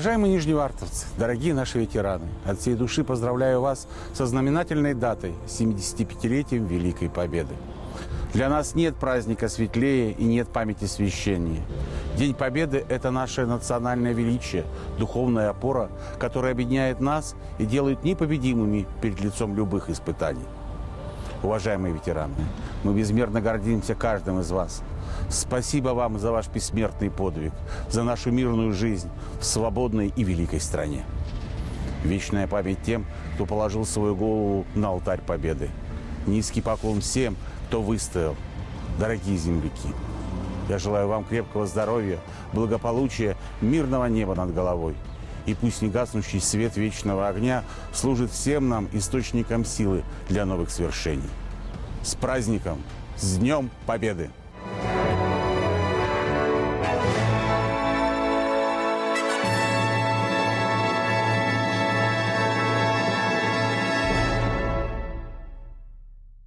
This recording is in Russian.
Уважаемые нижневартовцы, дорогие наши ветераны, от всей души поздравляю вас со знаменательной датой 75-летием Великой Победы. Для нас нет праздника светлее и нет памяти священнее. День Победы – это наше национальное величие, духовная опора, которая объединяет нас и делает непобедимыми перед лицом любых испытаний. Уважаемые ветераны, мы безмерно гордимся каждым из вас. Спасибо вам за ваш бессмертный подвиг, за нашу мирную жизнь в свободной и великой стране. Вечная память тем, кто положил свою голову на алтарь Победы. Низкий поклон всем, кто выстоял. Дорогие земляки, я желаю вам крепкого здоровья, благополучия, мирного неба над головой. И пусть негаснущий свет вечного огня служит всем нам источником силы для новых свершений. С праздником! С Днем Победы!